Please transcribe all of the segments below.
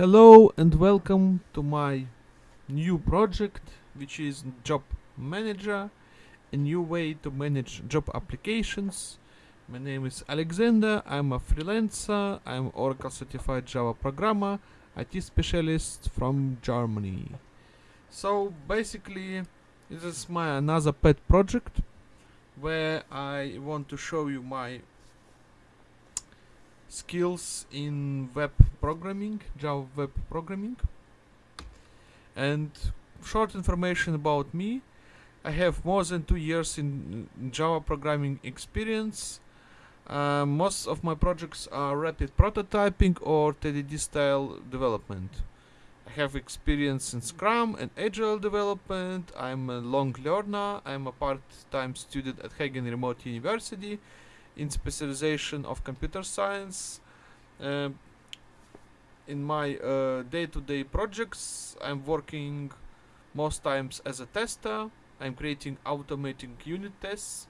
Hello and welcome to my new project which is Job Manager, a new way to manage job applications. My name is Alexander, I'm a freelancer, I'm Oracle certified Java programmer, IT specialist from Germany. So basically this is my another pet project where I want to show you my skills in web programming, Java web programming. And short information about me. I have more than two years in Java programming experience. Uh, most of my projects are rapid prototyping or TDD style development. I have experience in Scrum and Agile development. I'm a long learner. I'm a part-time student at Hagen Remote University in specialization of computer science. Uh, in my uh, day-to-day -day projects, I'm working most times as a tester. I'm creating automating unit tests,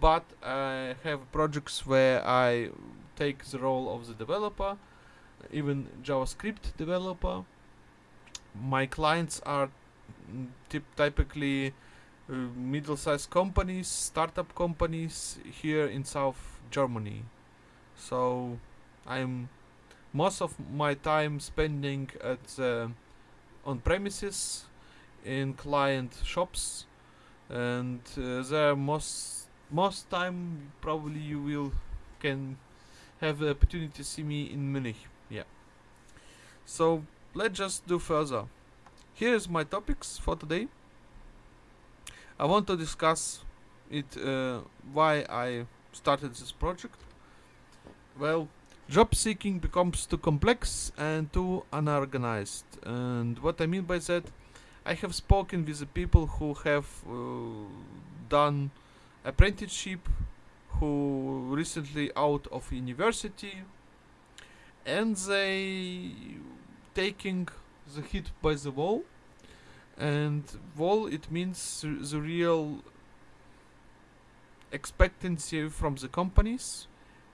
but I have projects where I take the role of the developer, even JavaScript developer. My clients are mm, typically middle-sized companies, startup companies here in South Germany. So I'm most of my time spending at uh, on premises in client shops. And uh, there most most time probably you will can have the opportunity to see me in Munich. Yeah. So let's just do further. Here's my topics for today I want to discuss it uh, why I started this project. Well, job seeking becomes too complex and too unorganized. And what I mean by that, I have spoken with the people who have uh, done apprenticeship, who recently out of university, and they taking the hit by the wall and wall it means the real expectancy from the companies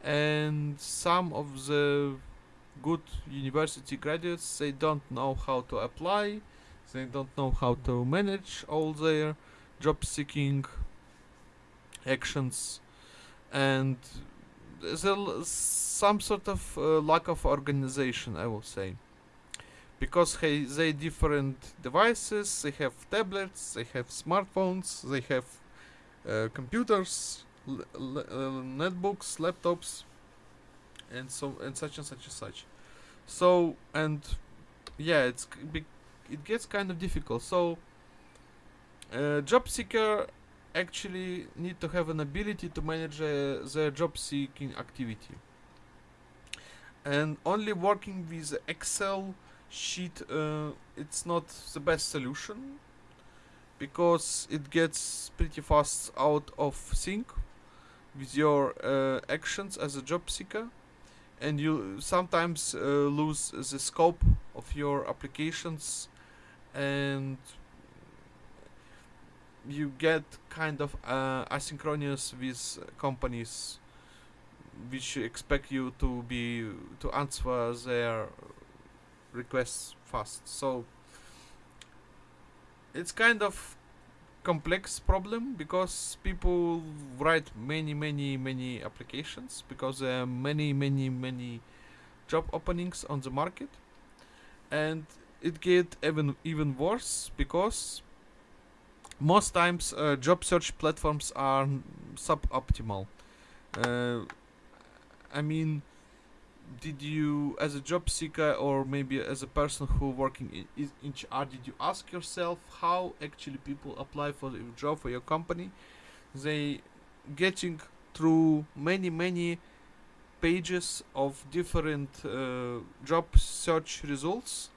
and some of the good university graduates they don't know how to apply they don't know how to manage all their job seeking actions. And there's some sort of uh, lack of organization i will say because hey, they different devices they have tablets they have smartphones they have uh, computers uh, netbooks laptops and so and such and such and such. So and yeah it's it gets kind of difficult. So uh, job seeker actually need to have an ability to manage uh, their job seeking activity. And only working with excel sheet uh, it's not the best solution because it gets pretty fast out of sync with your uh, actions as a job seeker and you sometimes uh, lose the scope of your applications and you get kind of uh, asynchronous with companies which expect you to be to answer their requests fast. So it's kind of complex problem because people write many many many applications because there are many many many job openings on the market and it get even even worse because most times uh, job search platforms are suboptimal uh, I mean did you as a job seeker or maybe as a person who working in, HR did you ask yourself how actually people apply for the job for your company? They getting through many many pages of different uh, job search results.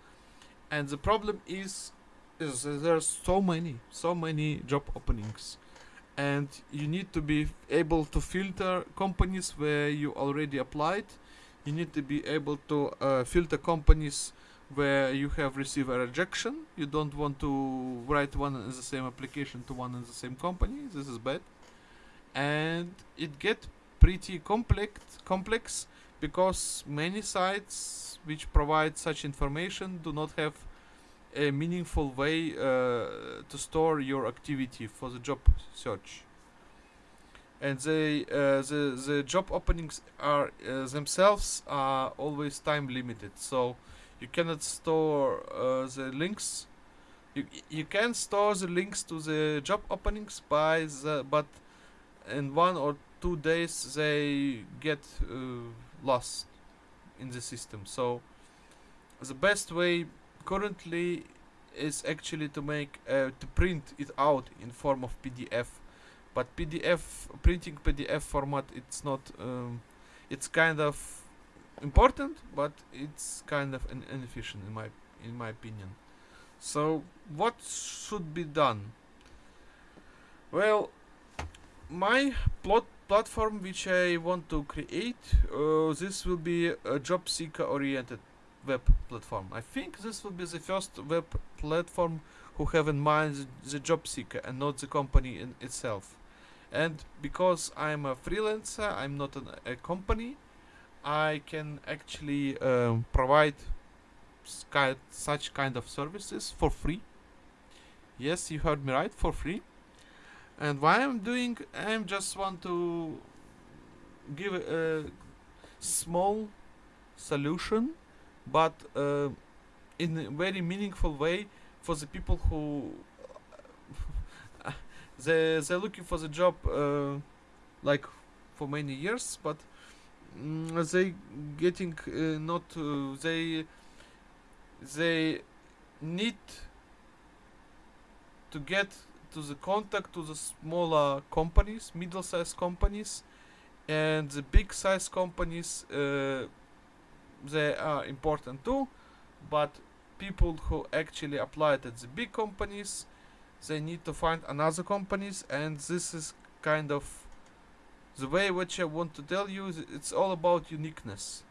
And the problem is is there's so many so many job openings. And you need to be able to filter companies where you already applied you need to be able to uh, filter companies where you have received a rejection. You don't want to write one in the same application to one in the same company. This is bad. And it get pretty complex complex because many sites which provide such information do not have a meaningful way uh, to store your activity for the job search and they uh, the the job openings are uh, themselves are always time limited. So you cannot store uh, the links. You you can store the links to the job openings by the but in one or two days they get uh, lost in the system. So the best way currently is actually to make uh, to print it out in form of pdf but pdf printing pdf format it's not um, it's kind of important but it's kind of inefficient in my in my opinion. So what should be done? Well my plot platform which i want to create uh, this will be a job seeker oriented web platform. I think this will be the first web platform who have in mind the, the job seeker and not the company in itself and because I'm a freelancer I'm not an, a company I can actually um, provide such kind of services for free. Yes you heard me right for free. And what I'm doing I'm just want to give a, a small solution but uh, in a very meaningful way for the people who they they're looking for the job uh, like for many years but mm, they getting uh, not uh, they they need to get to the contact to the smaller companies middle-sized companies and the big size companies uh, they are important too but people who actually applied at the big companies they need to find another companies and this is kind of the way which I want to tell you. It's all about uniqueness.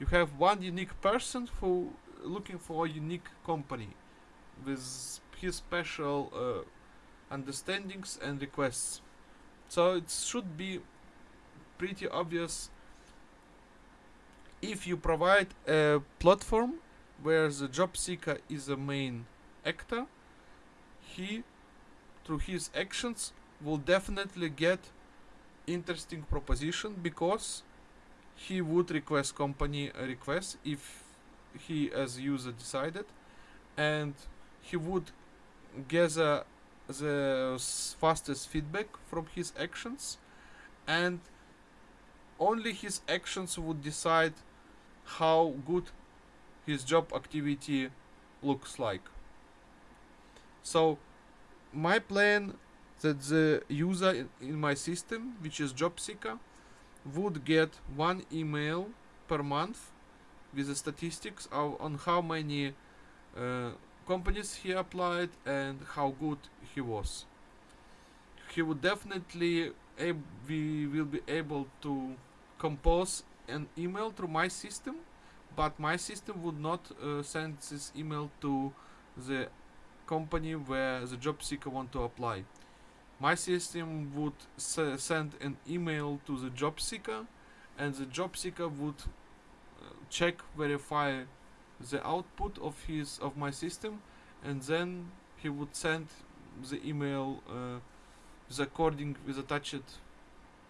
You have one unique person who looking for a unique company with his special uh, understandings and requests. So it should be pretty obvious if you provide a platform where the job seeker is a main actor he through his actions will definitely get interesting proposition because he would request company a request if he as user decided. And he would gather the fastest feedback from his actions. And only his actions would decide how good his job activity looks like. So my plan that the user in, my system which is job seeker would get one email per month with the statistics of, on how many uh, companies he applied and how good he was. He would definitely we will be able to compose an email through my system but my system would not uh, send this email to the company where the job seeker want to apply. My system would send an email to the job seeker and the job seeker would uh, check verify the output of his of my system and then he would send the email uh, with according with attached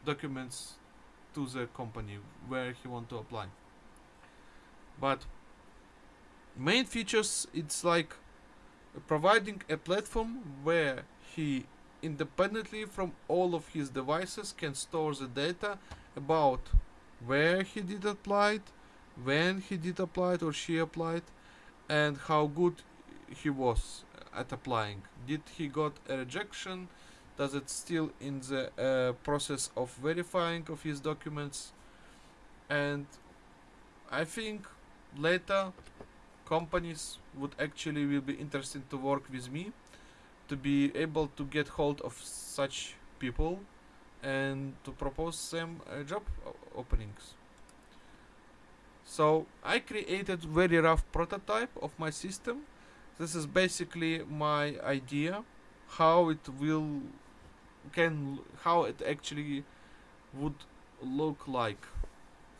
documents to the company where he want to apply but main features it's like providing a platform where he independently from all of his devices can store the data about where he did apply it, when he did apply it or she applied, and how good he was at applying. Did he got a rejection? Does it still in the uh, process of verifying of his documents? And I think later companies would actually will be interested to work with me to be able to get hold of such people and to propose them uh, job openings. So I created very rough prototype of my system. This is basically my idea how it will can how it actually would look like.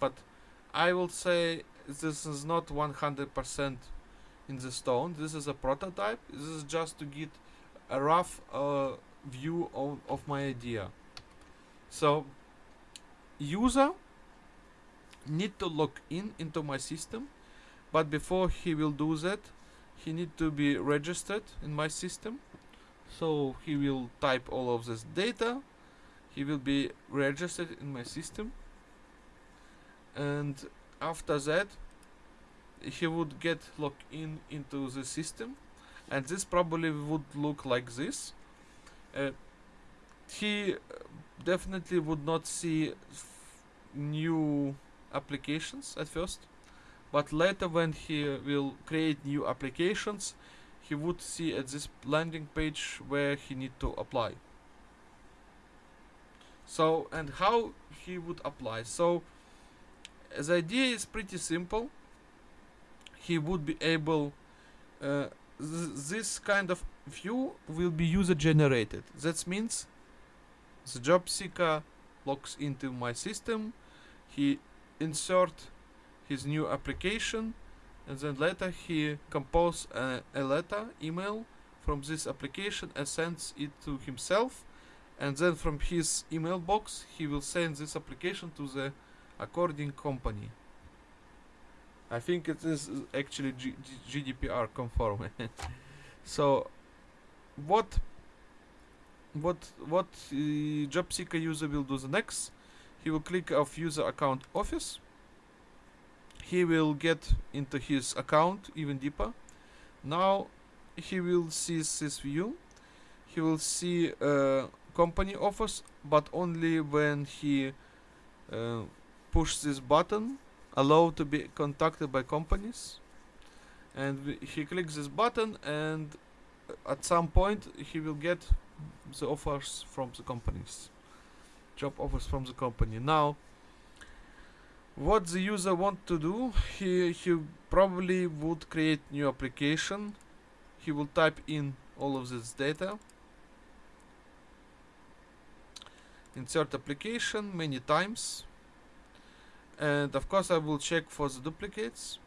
But I will say this is not 100% in the stone. This is a prototype. This is just to get a rough uh, view of, of my idea. So user need to log in into my system but before he will do that he need to be registered in my system so he will type all of this data he will be registered in my system and after that he would get logged in into the system and this probably would look like this. Uh, he definitely would not see new applications at first but later when he will create new applications he would see at this landing page where he need to apply. So and how he would apply. So the idea is pretty simple. He would be able uh, th this kind of view will be user generated. That means the job seeker logs into my system. He insert his new application and then later he compose a, a letter email from this application and sends it to himself. And then from his email box he will send this application to the according company. I think it is actually G G GDPR conform. So what what what uh, job seeker user will do the next? He will click of user account office. He will get into his account even deeper. Now he will see this view. He will see uh, company office but only when he uh, push this button allow to be contacted by companies. And he clicks this button and uh, at some point he will get the offers from the companies. Job offers from the company. Now what the user want to do he he probably would create new application. He will type in all of this data. Insert application many times and of course I will check for the duplicates.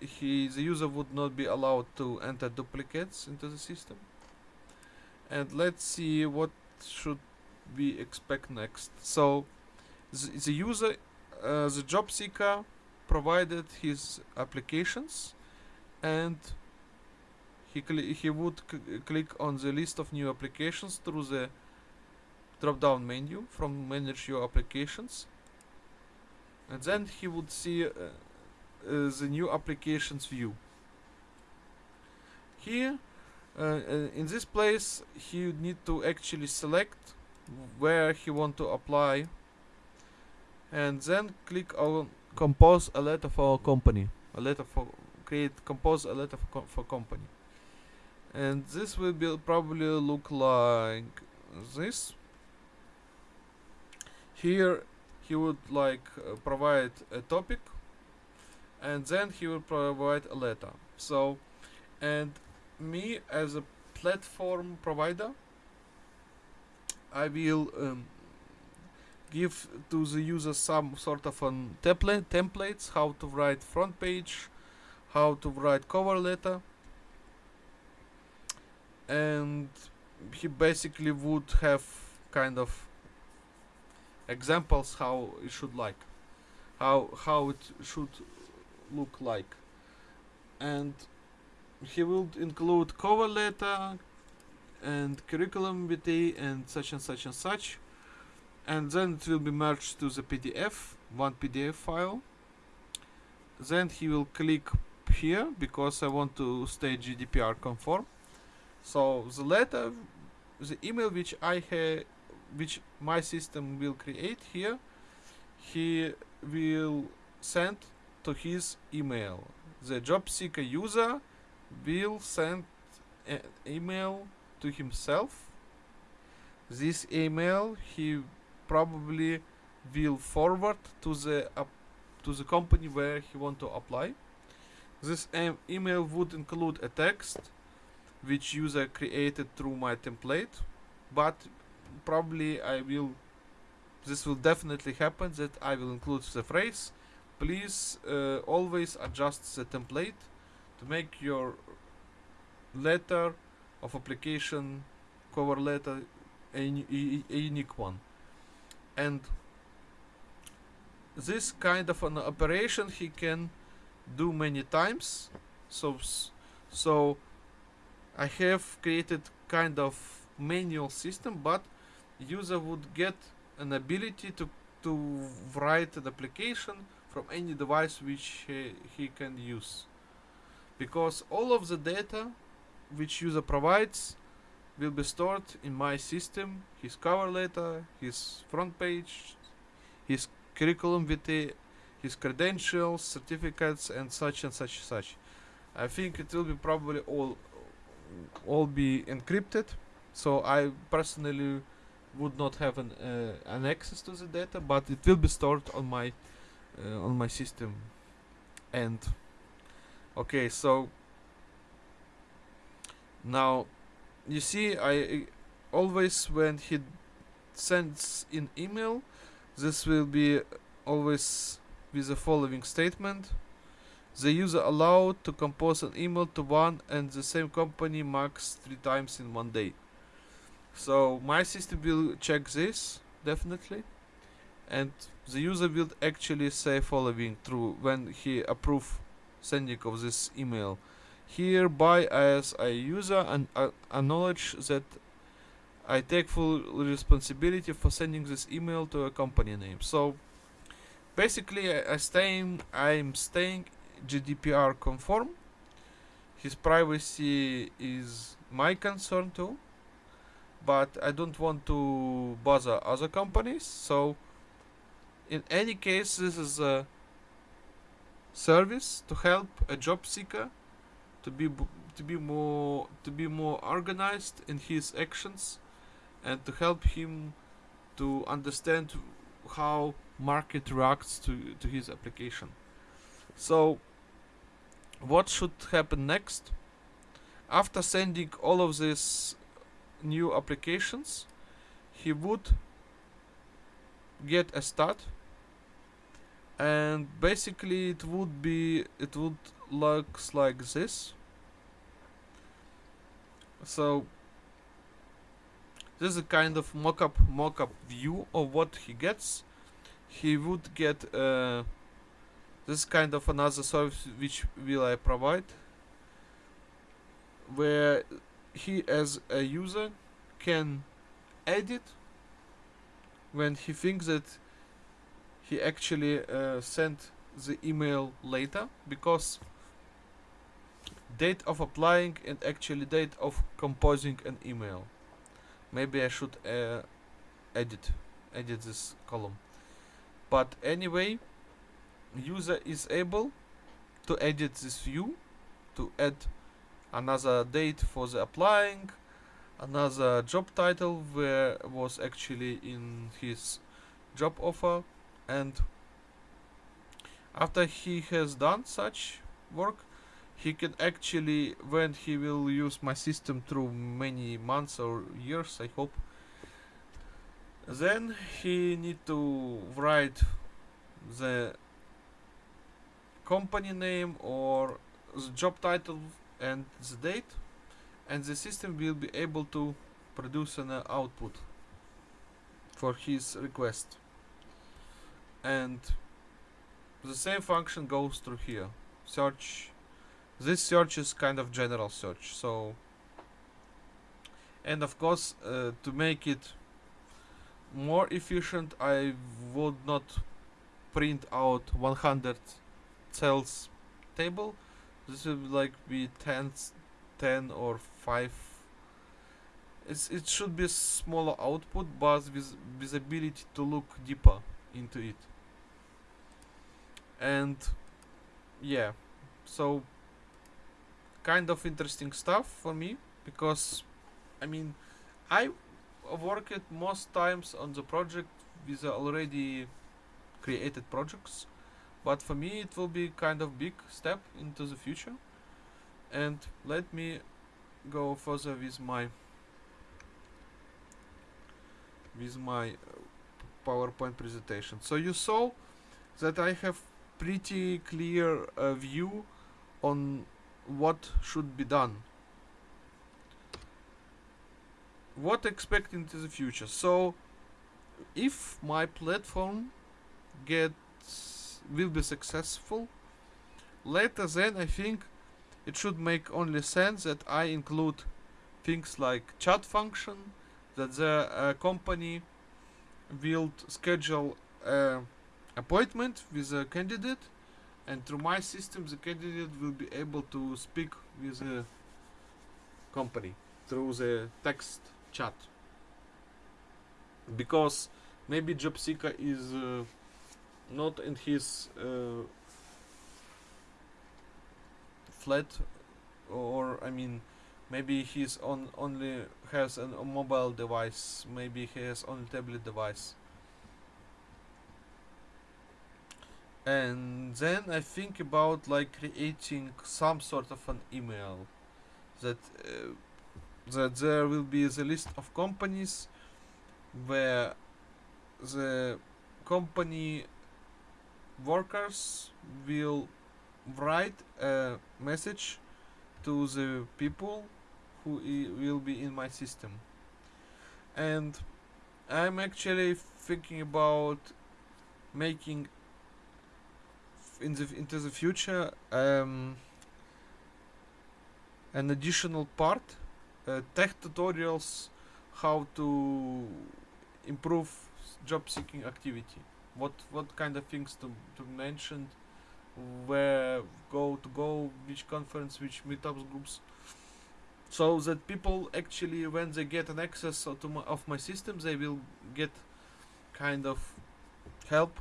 He the user would not be allowed to enter duplicates into the system. And let's see what should we expect next. So the, the user uh, the job seeker provided his applications and he he would click on the list of new applications through the drop down menu from manage your applications and then he would see uh, uh, the new applications view. Here uh, uh, in this place he would need to actually select where he want to apply and then click on compose a letter for company a letter for create compose a letter for, co for company. And this will be probably look like this. Here he would like uh, provide a topic and then he will provide a letter. So and me as a platform provider I will um, give to the user some sort of an template templates how to write front page how to write cover letter. And he basically would have kind of examples how it should like how how it should look like. And he will include cover letter and curriculum vitae and such and such and such. And then it will be merged to the PDF one PDF file. Then he will click here because I want to stay GDPR conform. So the letter the email which I have which my system will create here he will send to his email. The job seeker user will send an email to himself. This email he probably will forward to the uh, to the company where he want to apply. This email would include a text which user created through my template but probably I will this will definitely happen that I will include the phrase please uh, always adjust the template to make your letter of application cover letter a, a, a unique one. And this kind of an operation he can do many times. So so i have created kind of manual system but user would get an ability to to write an application from any device which he, he can use. Because all of the data which user provides will be stored in my system his cover letter his front page his curriculum vitae his credentials certificates and such and such and such. I think it will be probably all all be encrypted. So i personally would not have an uh, an access to the data but it will be stored on my uh, on my system. And okay so now you see i always when he sends in email this will be always with the following statement. The user allowed to compose an email to one and the same company max three times in one day so my system will check this definitely and the user will actually say following through when he approve sending of this email hereby as a user and uh, acknowledge that I take full responsibility for sending this email to a company name. So basically, I, I staying, I'm staying GDPR conform. His privacy is my concern too, but I don't want to bother other companies. So in any case, this is a service to help a job seeker to be to be more to be more organized in his actions and to help him to understand how market reacts to to his application so what should happen next after sending all of these new applications he would get a start. And basically it would be it would looks like this. So this is a kind of mock-up mock-up view of what he gets. He would get uh, this kind of another service which will I provide where he as a user can edit when he thinks that he actually uh, sent the email later because date of applying and actually date of composing an email. Maybe I should uh, edit edit this column. But anyway user is able to edit this view to add another date for the applying. Another job title where was actually in his job offer. And after he has done such work he can actually when he will use my system through many months or years i hope then he need to write the company name or the job title and the date and the system will be able to produce an output for his request. And the same function goes through here. Search this search is kind of general search so and of course uh, to make it more efficient I would not print out 100 cells table this will like be 10 s- 10 or 5 it's, it should be a smaller output but with with ability to look deeper into it. And yeah. So kind of interesting stuff for me because I mean I worked most times on the project with already created projects but for me it will be kind of big step into the future. And let me go further with my with my uh, PowerPoint presentation. So you saw that I have pretty clear uh, view on what should be done. What expect into the future. So if my platform gets will be successful. Later then i think it should make only sense that i include things like chat function that the uh, company will schedule a appointment with a candidate and through my system the candidate will be able to speak with the company through the text chat. Because maybe job seeker is uh, not in his uh, flat or i mean maybe he's on only has an, a mobile device maybe he has only tablet device. And then i think about like creating some sort of an email that uh, that there will be the list of companies where the company workers will write a message to the people who will be in my system. And i'm actually thinking about making in the into the future um, an additional part uh, tech tutorials how to improve job seeking activity what what kind of things to, to mention where go to go which conference which meetups groups. So that people actually when they get an access to my, of my system they will get kind of help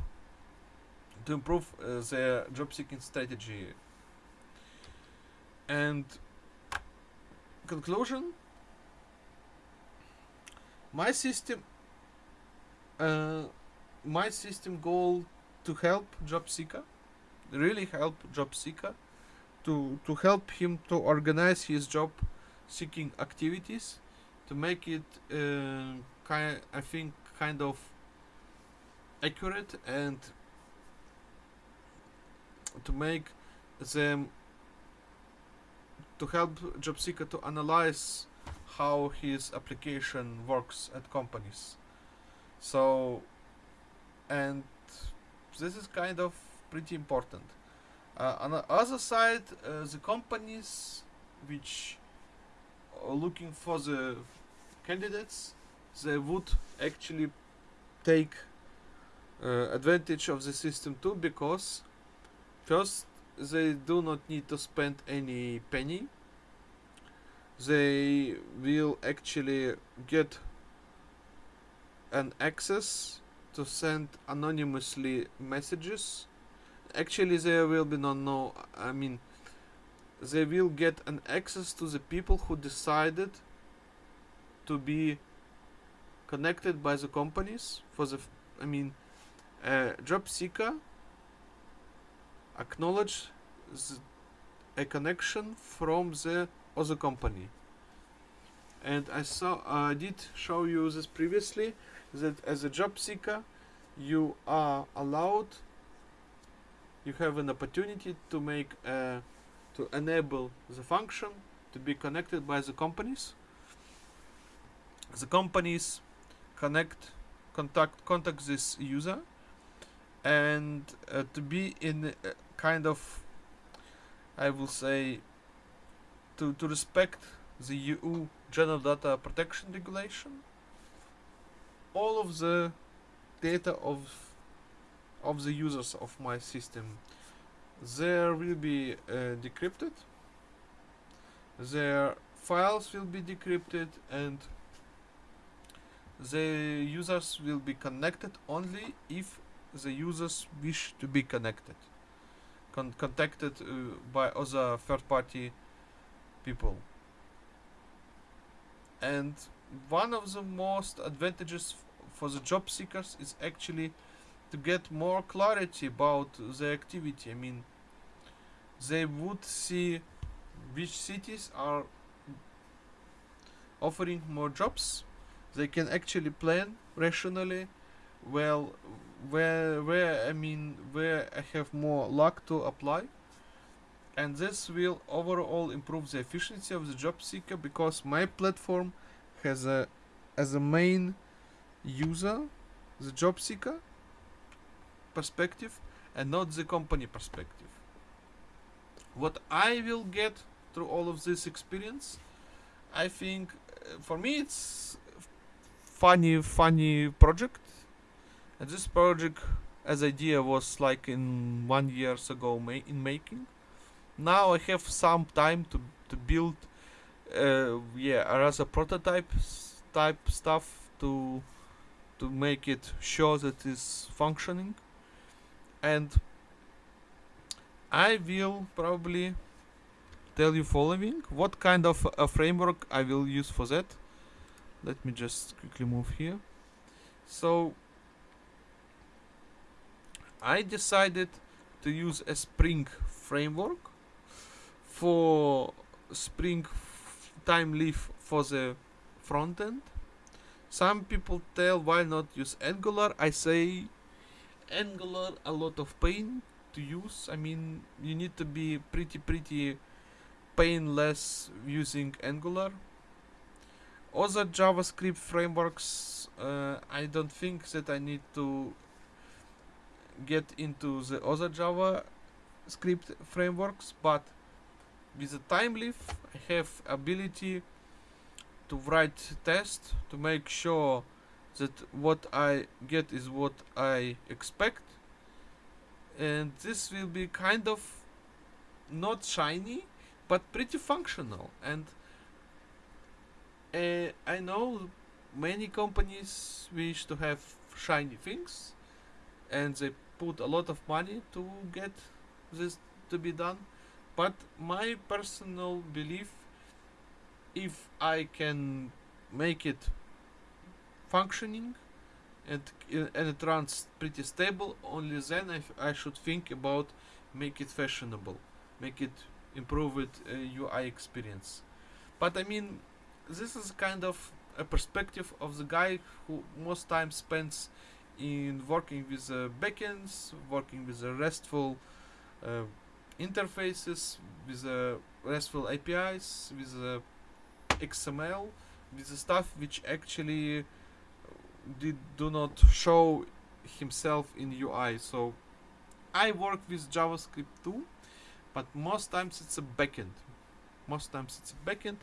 to improve uh, their job seeking strategy. And conclusion my system uh, my system goal to help job seeker really help job seeker to to help him to organize his job seeking activities to make it uh, kind I think kind of accurate and to make them to help job seeker to analyze how his application works at companies. So and this is kind of pretty important. Uh, on the other side uh, the companies which are looking for the candidates they would actually take uh, advantage of the system too because first they do not need to spend any penny. They will actually get an access to send anonymously messages. Actually there will be no no i mean they will get an access to the people who decided to be connected by the companies for the i mean uh, a job seeker acknowledge th- a connection from the other company. And i saw i did show you this previously that as a job seeker you are allowed you have an opportunity to make uh, to enable the function to be connected by the companies. The companies connect contact contact this user and uh, to be in kind of i will say to, to respect the eu general data protection regulation all of the data of of the users of my system. There will be uh, decrypted. Their files will be decrypted and the users will be connected only if the users wish to be connected. Con- contacted uh, by other third party people. And one of the most advantages for the job seekers is actually to get more clarity about the activity. I mean they would see which cities are offering more jobs. They can actually plan rationally. Well where where I mean where I have more luck to apply. And this will overall improve the efficiency of the job seeker because my platform has a as a main user the job seeker perspective and not the company perspective. What i will get through all of this experience i think uh, for me it's funny funny project. And this project as idea was like in one years ago ma- in making. Now I have some time to to build uh, yeah as a prototype type stuff to to make it sure that it's functioning. And I will probably tell you following. What kind of a framework I will use for that? Let me just quickly move here. So I decided to use a Spring framework for Spring Thymeleaf for the front end. Some people tell why not use Angular. I say Angular a lot of pain to use. I mean you need to be pretty pretty painless using Angular. Other JavaScript frameworks, uh, I don't think that I need to get into the other JavaScript frameworks, but with the Thymeleaf I have ability to write test to make sure that what I get is what I expect. And this will be kind of not shiny but pretty functional. And uh, I know many companies wish to have shiny things and they put a lot of money to get this to be done. But my personal belief if i can make it functioning and uh, and it runs pretty stable only then I, I should think about make it fashionable make it improve it uh, ui experience. But i mean this is kind of a perspective of the guy who most time spends in working with uh, backends working with the restful uh, interfaces with uh, RESTful APIs, with uh, XML, with the stuff which actually uh, did do not show himself in UI. So I work with JavaScript too, but most times it's a backend. Most times it's a backend,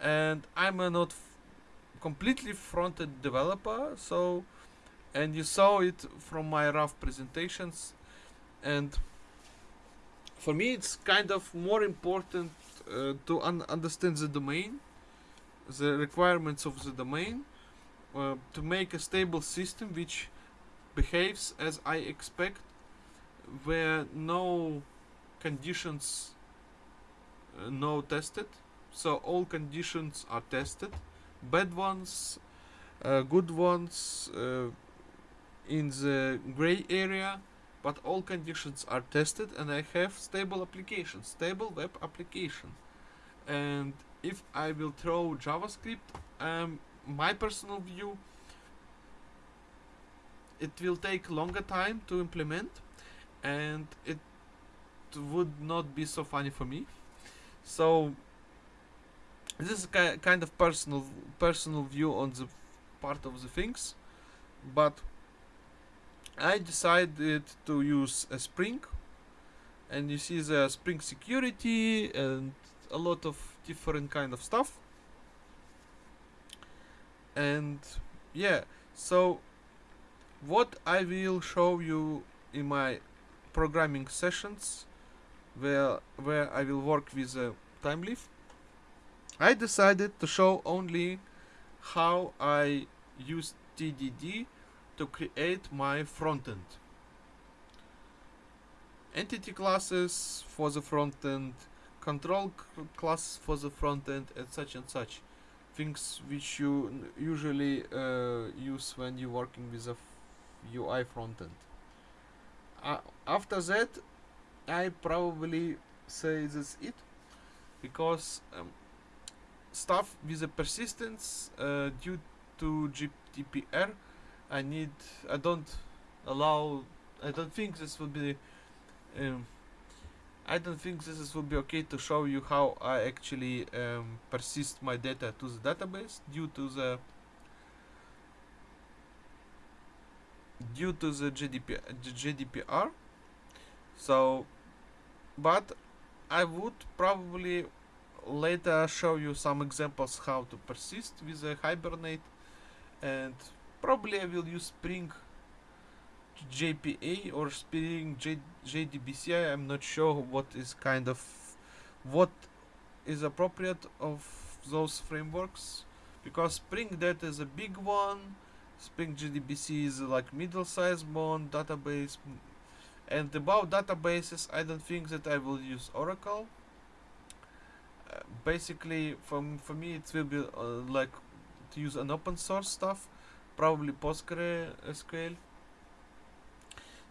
and I'm a not completely front-end developer. So, and you saw it from my rough presentations, and for me it's kind of more important uh, to un- understand the domain the requirements of the domain uh, to make a stable system which behaves as i expect where no conditions uh, no tested so all conditions are tested bad ones uh, good ones uh, in the gray area but all conditions are tested and I have stable application, stable web application. And if I will throw JavaScript, um, my personal view, it will take longer time to implement and it would not be so funny for me. So this is ki- kind of personal personal view on the part of the things, but I decided to use a Spring, and you see the Spring security and a lot of different kind of stuff. And yeah, so what I will show you in my programming sessions, where where I will work with a Thymeleaf. I decided to show only how I use TDD to create my frontend. Entity classes for the frontend, control class for the frontend, and such and such. Things which you usually uh, use when you're working with a UI frontend. Uh, after that, I probably say that's it because um, stuff with the persistence uh, due to GDPR I need I don't allow I don't think this would be um, I don't think this is, would be okay to show you how I actually um, persist my data to the database due to the due to the GDP, GDPR so but I would probably later show you some examples how to persist with a Hibernate. And probably I will use Spring JPA or Spring J JDBC. I'm not sure what is kind of what is appropriate of those frameworks because Spring Data is a big one. Spring JDBC is like middle-sized one database. And about databases, I don't think that I will use Oracle. Uh, basically, from for me, it will be uh, like to use an open source stuff, probably PostgreSQL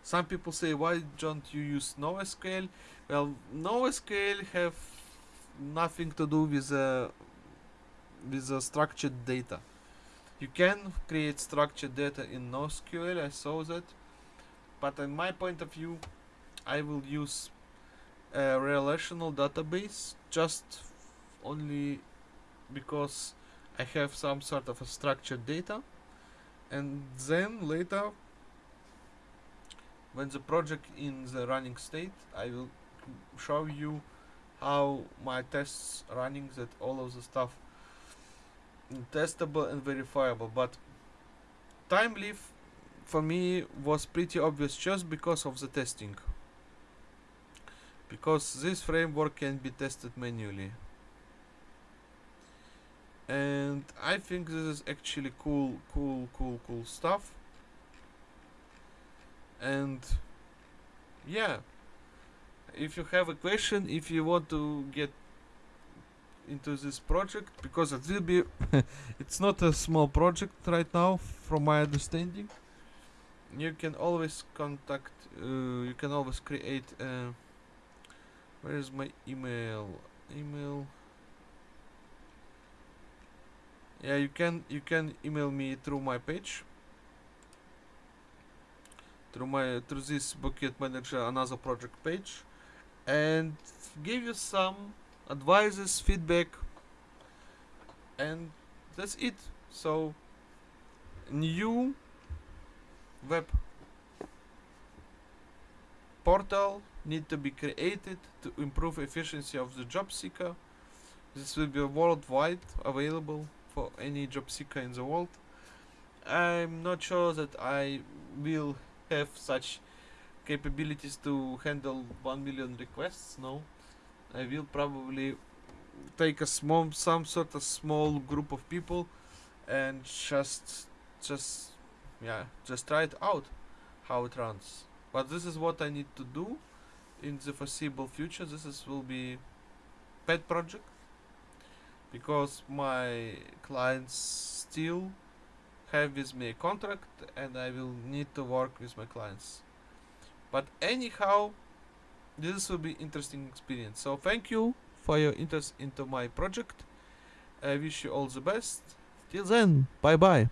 some people say, why don't you use NoSQL? Well, NoSQL have nothing to do with uh, with the structured data. You can create structured data in NoSQL, I saw that, but in my point of view, I will use a relational database just only because I have some sort of a structured data and then later when the project in the running state I will show you how my tests running that all of the stuff testable and verifiable. But Thymeleaf for me was pretty obvious just because of the testing. Because this framework can be tested manually. And I think this is actually cool cool cool cool stuff and yeah. If you have a question if you want to get into this project because it will be it's not a small project right now from my understanding. You can always contact uh, you can always create where is my email? Email? Yeah you can you can email me through my page through my through this bucket manager another project page and give you some advices feedback and that's it. So new web portal need to be created to improve efficiency of the job seeker. This will be worldwide available for any job seeker in the world. I'm not sure that I will have such capabilities to handle 1 million requests no? I will probably take a small some sort of small group of people and just just yeah just try it out how it runs. But this is what I need to do in the foreseeable future. This is will be pet project because my clients still have with me a contract and I will need to work with my clients. But anyhow, this will be interesting experience. So thank you for your interest into my project. I wish you all the best. Till then, bye bye.